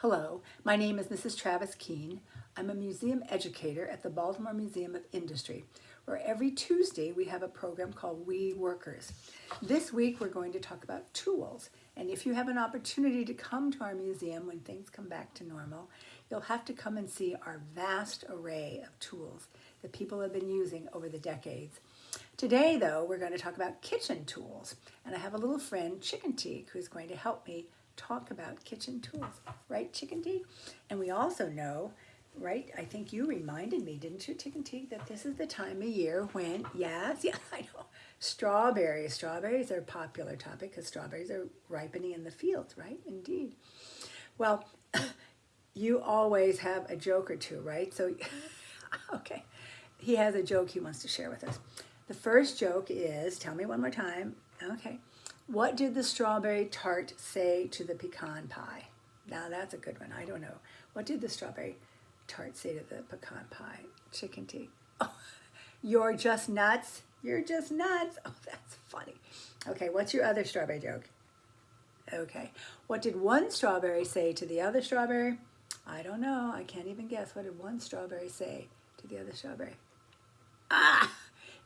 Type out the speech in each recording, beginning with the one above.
Hello, my name is Mrs. Travis Keene. I'm a museum educator at the Baltimore Museum of Industry, where every Tuesday we have a program called We Workers. This week we're going to talk about tools, and if you have an opportunity to come to our museum when things come back to normal, you'll have to come and see our vast array of tools that people have been using over the decades. Today, though, we're going to talk about kitchen tools, and I have a little friend, Chickadee, who's going to help me talk about kitchen tools, right, Chickadee? And we also know, right, I think you reminded me, didn't you, Chickadee, that this is the time of year when, yes, yeah, I know, strawberries. Strawberries are a popular topic because strawberries are ripening in the fields, right? Indeed. Well, you always have a joke or two, right? So, okay, he has a joke he wants to share with us. The first joke is, tell me one more time, okay, what did the strawberry tart say to the pecan pie? Now that's a good one. I don't know. What did the strawberry tart say to the pecan pie? Chickadee. Oh, you're just nuts. You're just nuts. Oh, that's funny. Okay, what's your other strawberry joke? Okay. What did one strawberry say to the other strawberry? I don't know. I can't even guess. What did one strawberry say to the other strawberry? Ah!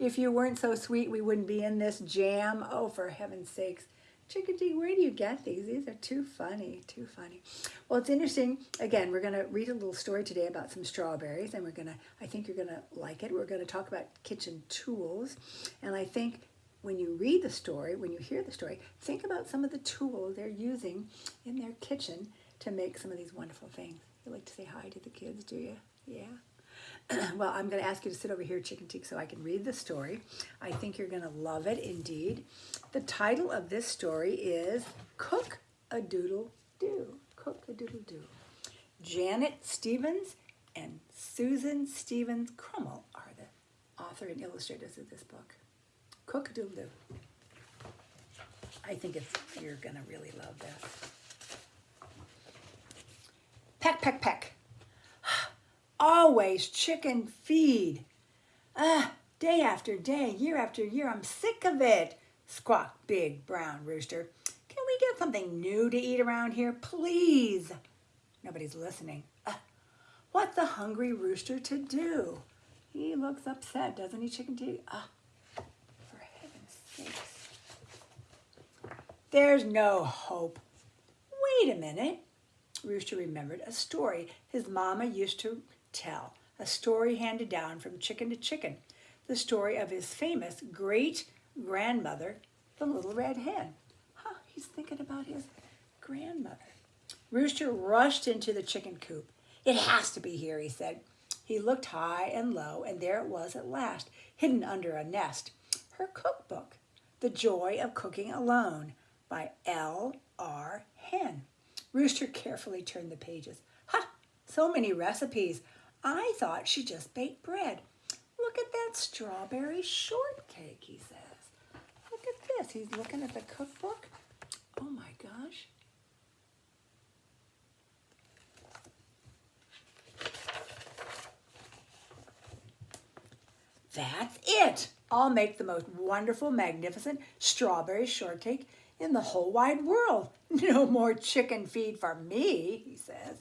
If you weren't so sweet, we wouldn't be in this jam. Oh, for heaven's sakes. Chickadee, where do you get these? These are too funny, too funny. Well, it's interesting. Again, we're going to read a little story today about some strawberries, and we're going to, I think you're going to like it. We're going to talk about kitchen tools, and I think when you read the story, when you hear the story, think about some of the tools they're using in their kitchen to make some of these wonderful things. You like to say hi to the kids, do you? Yeah. well, I'm going to ask you to sit over here, Chickadee, so I can read the story. I think you're going to love it indeed. The title of this story is Cook a Doodle Doo. Cook a Doodle Doo. Janet Stevens and Susan Stevens Crummell are the author and illustrators of this book. Cook a Doodle Doo. I think it's, you're going to really love this. Peck, peck, peck always chicken feed. Ah, day after day, year after year, I'm sick of it, squawked Big Brown Rooster. Can we get something new to eat around here, please? Nobody's listening. Uh, what's the hungry rooster to do? He looks upset, doesn't he, Chickadee? Ah, for heaven's sakes. There's no hope. Wait a minute. Rooster remembered a story his mama used to tell, a story handed down from chicken to chicken, the story of his famous great-grandmother, the little red hen. Huh, he's thinking about his grandmother. Rooster rushed into the chicken coop. It has to be here, he said. He looked high and low, and there it was at last, hidden under a nest. Her cookbook, The Joy of Cooking Alone, by L. R. Hen. Rooster carefully turned the pages. Ha! So many recipes. I thought she just baked bread. Look at that strawberry shortcake, he says. Look at this. He's looking at the cookbook. Oh my gosh. That's it. I'll make the most wonderful, magnificent strawberry shortcake in the whole wide world. No more chicken feed for me, he says.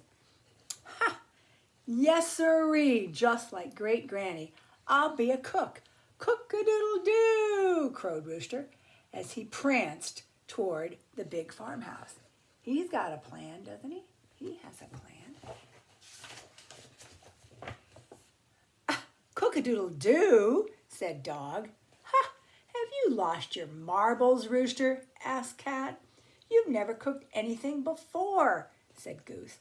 Yes, sirree, just like great granny. I'll be a cook. Cook-a-doodle-doo, crowed Rooster as he pranced toward the big farmhouse. He's got a plan, doesn't he? He has a plan. Ah, Cook-a-doodle-doo, said Dog. Ha! Have you lost your marbles, Rooster? asked Cat. You've never cooked anything before, said Goose.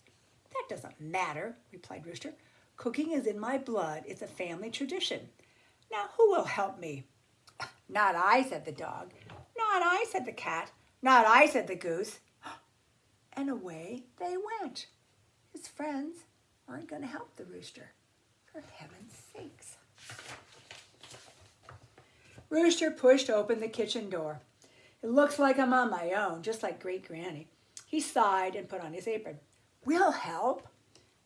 Doesn't matter, replied Rooster. Cooking is in my blood. It's a family tradition. Now, who will help me? Not I, said the dog. Not I, said the cat. Not I, said the goose. And away they went. His friends aren't going to help the rooster. For heaven's sakes. Rooster pushed open the kitchen door. It looks like I'm on my own, just like Great Granny. He sighed and put on his apron. We'll help.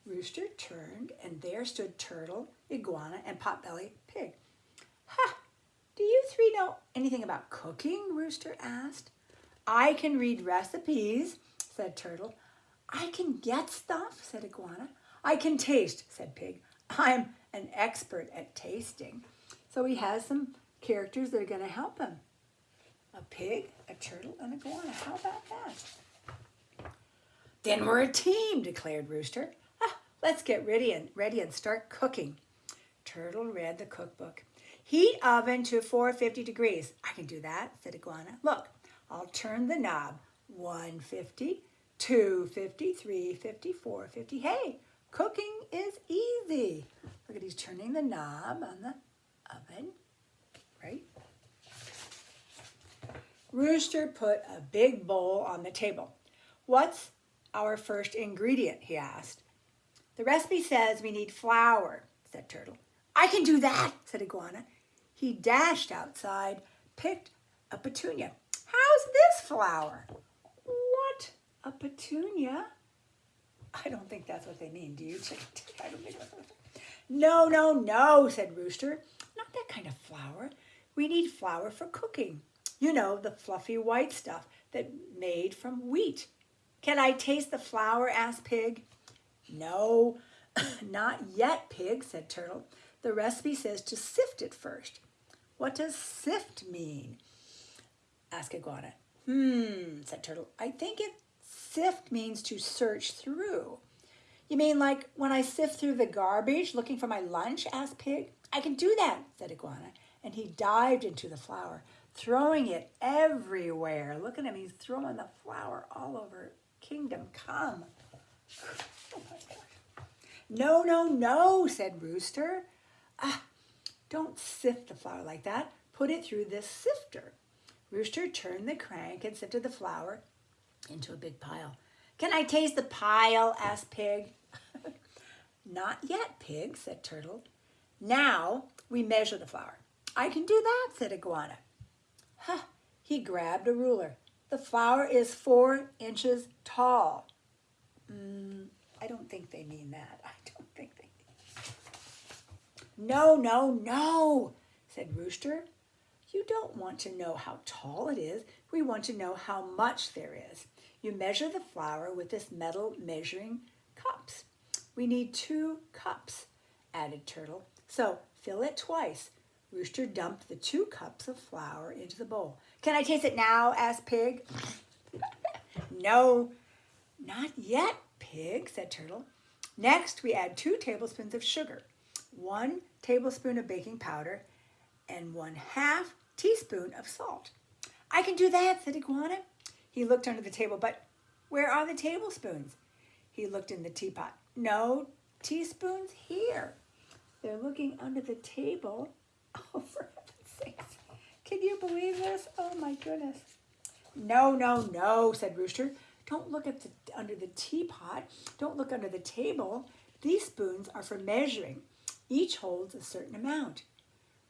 Rooster turned, and there stood Turtle, Iguana, and Potbelly Pig. Ha! Do you three know anything about cooking? Rooster asked. I can read recipes, said Turtle. I can get stuff, said Iguana. I can taste, said Pig. I'm an expert at tasting. So he has some characters that are going to help him. A pig, a turtle, and a iguana. How about that? Then we're a team, declared Rooster. Ah, let's get ready and ready and start cooking. Turtle read the cookbook. Heat oven to 450 degrees. I can do that, said Iguana. Look, I'll turn the knob. 150, 250, 350, 450. Hey, cooking is easy. Look at he's turning the knob on the oven, right? Rooster put a big bowl on the table. What's our first ingredient, he asked. The recipe says we need flour, said Turtle. I can do that, said Iguana. He dashed outside, picked a petunia. How's this flour? What? A petunia? I don't think that's what they mean, do you? No, no, no, said Rooster. Not that kind of flour. We need flour for cooking. You know, the fluffy white stuff that made from wheat. Can I taste the flour? asked Pig. No, not yet, Pig, said Turtle. The recipe says to sift it first. What does sift mean? asked Iguana. Hmm, said Turtle. I think it sift means to search through. You mean like when I sift through the garbage looking for my lunch? asked Pig. I can do that, said Iguana. And he dived into the flour, throwing it everywhere. Look at him, he's throwing the flour all over Kingdom Come. Oh no, no, no, said Rooster. Ah, don't sift the flour like that. Put it through this sifter. Rooster turned the crank and sifted the flour into a big pile. Can I taste the pile? asked Pig. Not yet, Pig, said Turtle. Now we measure the flour. I can do that, said Iguana. Huh, he grabbed a ruler. The flour is four inches tall. Mm, I don't think they mean that. I don't think they No, no, no, said Rooster. You don't want to know how tall it is. We want to know how much there is. You measure the flour with this metal measuring cups. We need two cups, added Turtle. So fill it twice. Rooster dumped the two cups of flour into the bowl. Can I taste it now? asked Pig. no, not yet, Pig, said Turtle. Next, we add two tablespoons of sugar, one tablespoon of baking powder, and one half teaspoon of salt. I can do that, said Iguana. He looked under the table, but where are the tablespoons? He looked in the teapot. No teaspoons here. They're looking under the table. Oh, heaven's sakes. Can you believe this? Oh, my goodness. No, no, no, said Rooster. Don't look at the, under the teapot. Don't look under the table. These spoons are for measuring. Each holds a certain amount.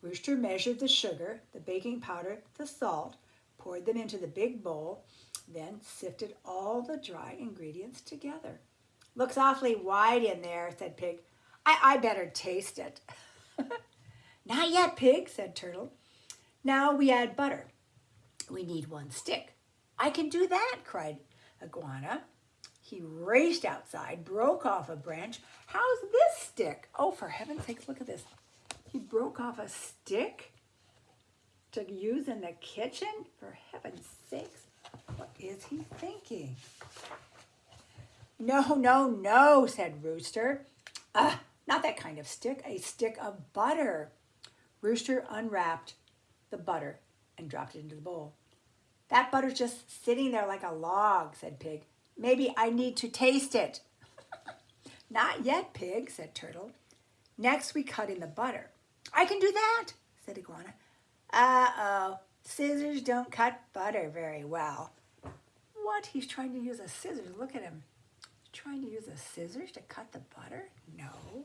Rooster measured the sugar, the baking powder, the salt, poured them into the big bowl, then sifted all the dry ingredients together. Looks awfully white in there, said Pig. I, I better taste it. Not yet, Pig, said Turtle. Now we add butter. We need one stick. I can do that, cried Iguana. He raced outside, broke off a branch. How's this stick? Oh, for heaven's sake, look at this. He broke off a stick to use in the kitchen? For heaven's sakes, what is he thinking? No, no, no, said Rooster. Ah, not that kind of stick, a stick of butter. Rooster unwrapped the butter and dropped it into the bowl. That butter's just sitting there like a log, said Pig. Maybe I need to taste it. Not yet, Pig, said Turtle. Next, we cut in the butter. I can do that, said Iguana. Uh-oh, scissors don't cut butter very well. What? He's trying to use a scissors. Look at him. He's trying to use a scissors to cut the butter? No.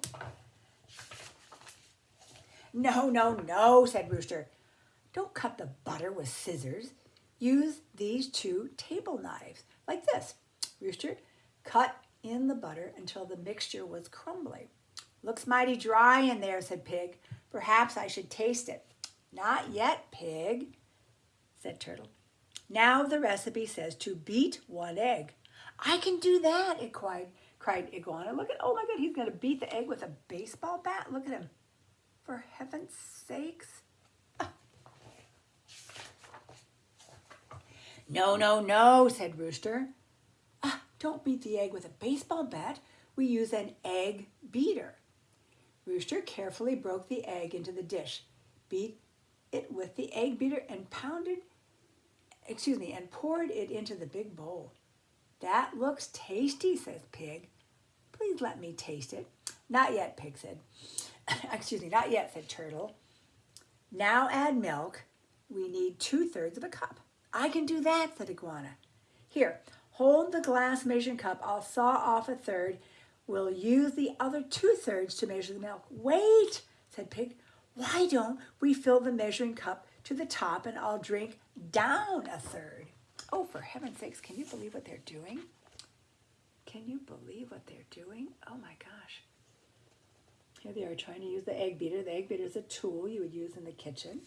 No, no, no, said Rooster. Don't cut the butter with scissors. Use these two table knives, like this. Rooster cut in the butter until the mixture was crumbly. Looks mighty dry in there, said Pig. Perhaps I should taste it. Not yet, Pig, said Turtle. Now the recipe says to beat one egg. I can do that, it cried, cried Iguana. Look at, oh my God, he's going to beat the egg with a baseball bat. Look at him. For heaven's sakes. No, no, no, said Rooster. Ah, don't beat the egg with a baseball bat. We use an egg beater. Rooster carefully broke the egg into the dish, beat it with the egg beater and pounded, excuse me, and poured it into the big bowl. That looks tasty, says Pig. Please let me taste it. Not yet, Pig said. excuse me, not yet, said Turtle. Now add milk. We need two-thirds of a cup. I can do that, said Iguana. Here, hold the glass measuring cup. I'll saw off a third. We'll use the other two-thirds to measure the milk. Wait, said Pig. Why don't we fill the measuring cup to the top and I'll drink down a third? Oh, for heaven's sakes, can you believe what they're doing? Can you believe what they're doing? Oh my gosh. Here they are trying to use the egg beater. The egg beater is a tool you would use in the kitchen.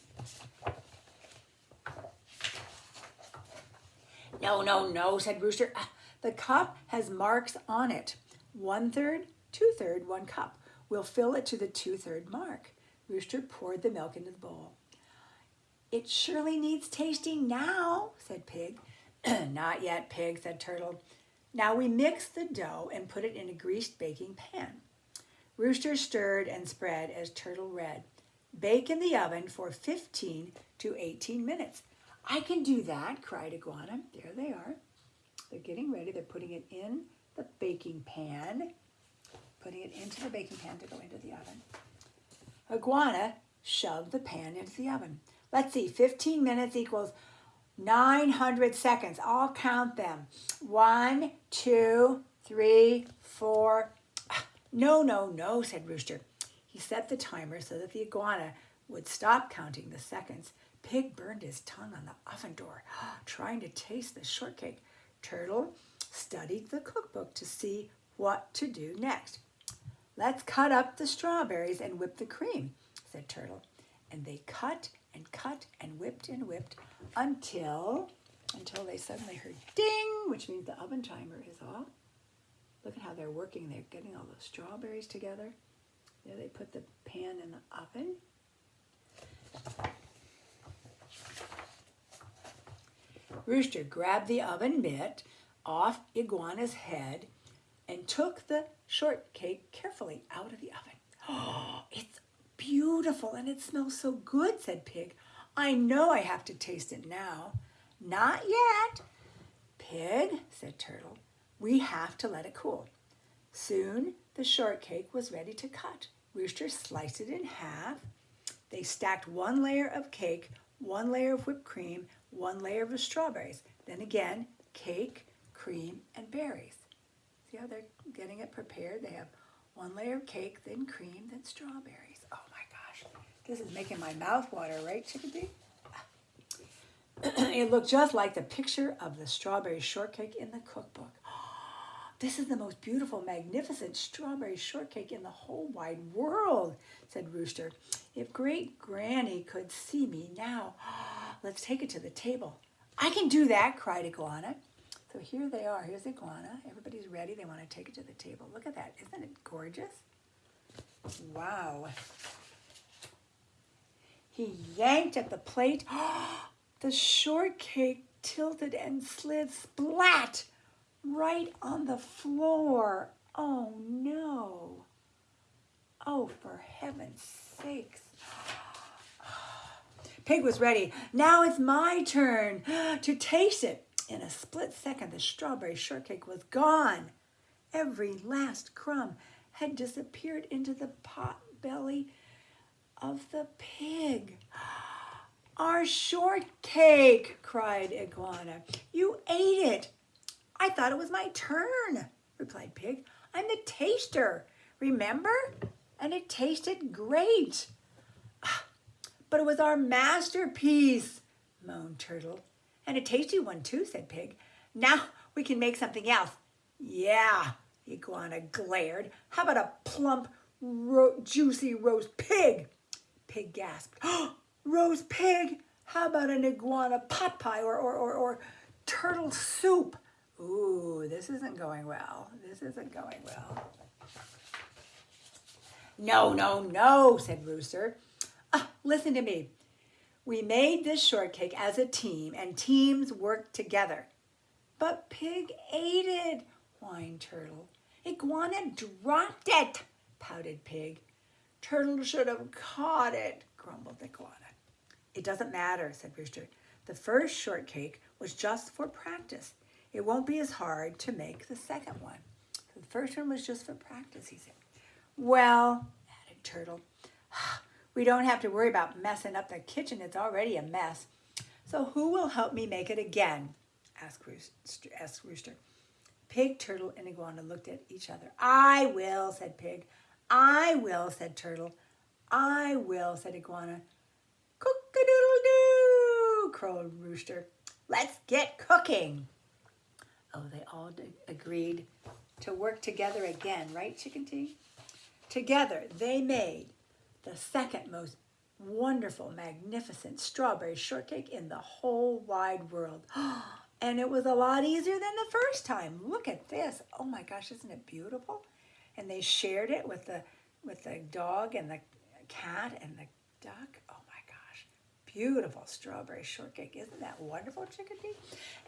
No, no, no, said Rooster. Ah, the cup has marks on it. One third, two third, one cup. We'll fill it to the two third mark. Rooster poured the milk into the bowl. It surely needs tasting now, said Pig. Not yet, Pig, said Turtle. Now we mix the dough and put it in a greased baking pan. Rooster stirred and spread as Turtle read. Bake in the oven for 15 to 18 minutes. I can do that, cried Iguana. There they are. They're getting ready. They're putting it in the baking pan, putting it into the baking pan to go into the oven. Iguana shoved the pan into the oven. Let's see, 15 minutes equals 900 seconds. I'll count them. One, two, three, four. No, no, no, said Rooster. He set the timer so that the iguana would stop counting the seconds. Pig burned his tongue on the oven door, trying to taste the shortcake. Turtle studied the cookbook to see what to do next. Let's cut up the strawberries and whip the cream, said Turtle. And they cut and cut and whipped and whipped until, until they suddenly heard ding, which means the oven timer is off. Look at how they're working. They're getting all the strawberries together. There they put the pan in the oven. Rooster grabbed the oven mitt off Iguana's head and took the shortcake carefully out of the oven. Oh, it's beautiful and it smells so good, said Pig. I know I have to taste it now. Not yet. Pig, said Turtle, we have to let it cool. Soon the shortcake was ready to cut. Rooster sliced it in half. They stacked one layer of cake, one layer of whipped cream, one layer of strawberries. Then again, cake, cream, and berries. See how they're getting it prepared? They have one layer of cake, then cream, then strawberries. Oh my gosh, this is making my mouth water, right, Chickadee? it looked just like the picture of the strawberry shortcake in the cookbook. This is the most beautiful, magnificent strawberry shortcake in the whole wide world, said Rooster. If great granny could see me now, let's take it to the table. I can do that, cried Iguana. So here they are. Here's Iguana. Everybody's ready. They want to take it to the table. Look at that. Isn't it gorgeous? Wow. He yanked at the plate. the shortcake tilted and slid splat right on the floor. Oh no. Oh, for heaven's sakes. Pig was ready. Now it's my turn to taste it. In a split second, the strawberry shortcake was gone. Every last crumb had disappeared into the pot belly of the pig. Our shortcake, cried Iguana. You ate it. I thought it was my turn, replied Pig. I'm the taster, remember? And it tasted great. But it was our masterpiece, moaned Turtle. And a tasty one too, said Pig. Now we can make something else. Yeah, Iguana glared. How about a plump, ro juicy roast pig? Pig gasped. Oh, roast pig? How about an iguana pot pie or, or, or, or turtle soup? Ooh, this isn't going well. This isn't going well. No, no, no, said Rooster. Ah, listen to me. We made this shortcake as a team, and teams work together. But Pig ate it, whined Turtle. Iguana dropped it, pouted Pig. Turtle should have caught it, grumbled Iguana. It doesn't matter, said Rooster. The first shortcake was just for practice. It won't be as hard to make the second one. The first one was just for practice, he said. Well, added Turtle, we don't have to worry about messing up the kitchen. It's already a mess. So who will help me make it again? asked Rooster. Asked Rooster. Pig, Turtle, and Iguana looked at each other. I will, said Pig. I will, said Turtle. I will, said Iguana. Cook-a-doodle-doo, crowed Rooster. Let's get cooking. Oh, they all agreed to work together again, right, Chickadee? Together, they made the second most wonderful, magnificent strawberry shortcake in the whole wide world. And it was a lot easier than the first time. Look at this. Oh my gosh, isn't it beautiful? And they shared it with the with the dog and the cat and the duck. Beautiful strawberry shortcake. Isn't that wonderful, Chickadee?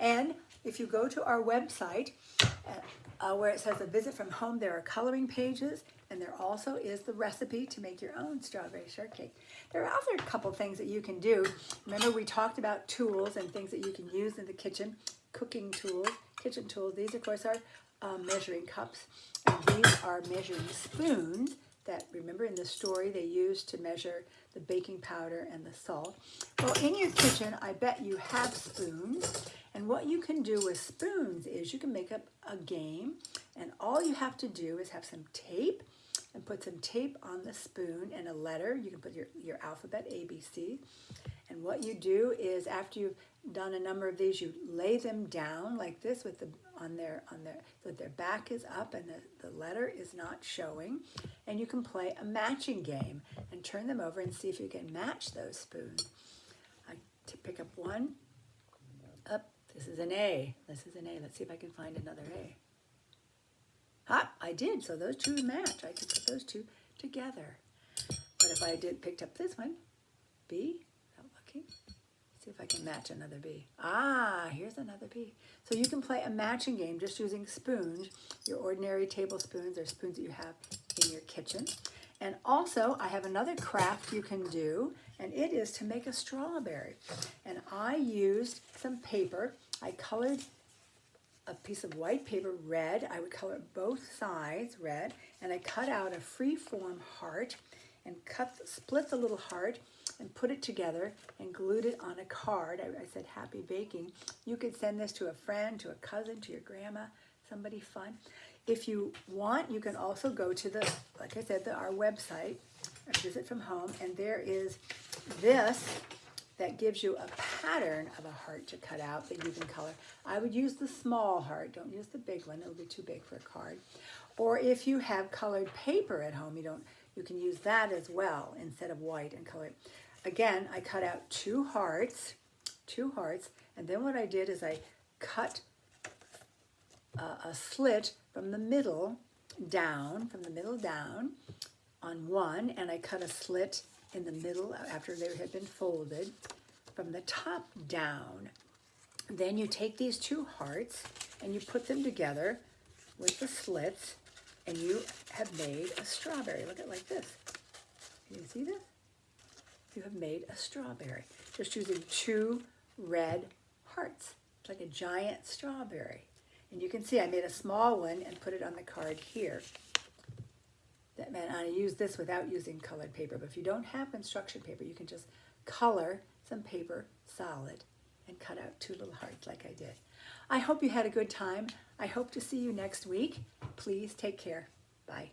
And if you go to our website, uh, uh, where it says a visit from home, there are coloring pages and there also is the recipe to make your own strawberry shortcake. There are other couple things that you can do. Remember we talked about tools and things that you can use in the kitchen, cooking tools, kitchen tools. These of course are um, measuring cups and these are measuring spoons that remember in the story they used to measure the baking powder and the salt. Well, in your kitchen, I bet you have spoons. And what you can do with spoons is you can make up a game and all you have to do is have some tape and put some tape on the spoon and a letter. You can put your, your alphabet, ABC. And what you do is after you've done a number of these, you lay them down like this with the on their on their so their back is up and the, the letter is not showing. And you can play a matching game and turn them over and see if you can match those spoons. I pick up one. Up, this is an A. This is an A. Let's see if I can find another A. Ah, I did. So those two match. I could put those two together. But if I did picked up this one, B, not looking. See if I can match another B. Ah, here's another B. So you can play a matching game just using spoons, your ordinary tablespoons or spoons that you have in your kitchen. And also, I have another craft you can do, and it is to make a strawberry. And I used some paper. I colored a piece of white paper red. I would color both sides red, and I cut out a free-form heart and cut, split the little heart and put it together and glued it on a card. I, I said happy baking. You could send this to a friend, to a cousin, to your grandma, somebody fun. If you want, you can also go to the, like I said, the, our website, Visit From Home, and there is this that gives you a pattern of a heart to cut out that you can color. I would use the small heart. Don't use the big one. It'll be too big for a card. Or if you have colored paper at home, you don't. You can use that as well instead of white and color. Again, I cut out two hearts, two hearts, and then what I did is I cut a, a slit from the middle down, from the middle down on one, and I cut a slit in the middle after they had been folded from the top down. Then you take these two hearts and you put them together with the slits and you have made a strawberry. Look at it like this. Can you see this? You have made a strawberry just using two red hearts. It's like a giant strawberry. And you can see I made a small one and put it on the card here that meant I use this without using colored paper. But if you don't have construction paper, you can just color some paper solid and cut out two little hearts like I did. I hope you had a good time. I hope to see you next week. Please take care. Bye.